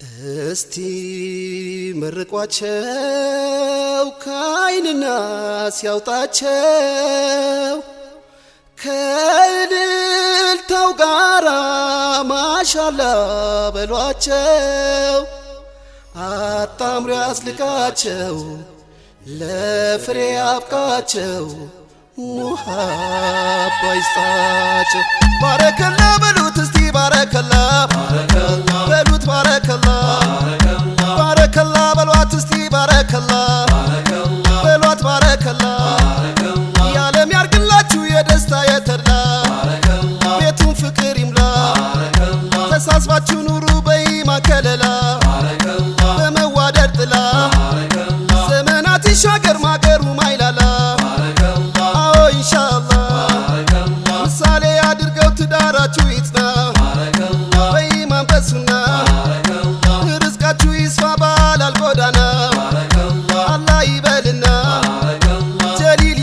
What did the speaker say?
እስቲ መርቋቸው ከአይንና ሲያውጣቸው ከእልልታው ጋራ ማሻላ በሏቸው። አጣምሮ ያስልቃቸው ለፍሬ አብቃቸው ሙሃባ ባረከላ በሉት ተሳስባችሁ ኑሩ በይ ማከለላ በመዋደድ ጥላ ዘመናት ይሻገር ማገሩ ማይላላ። አዎ ኢንሻአላ ምሳሌ አድርገው ትዳራችሁ ይጽና በኢማን በሱና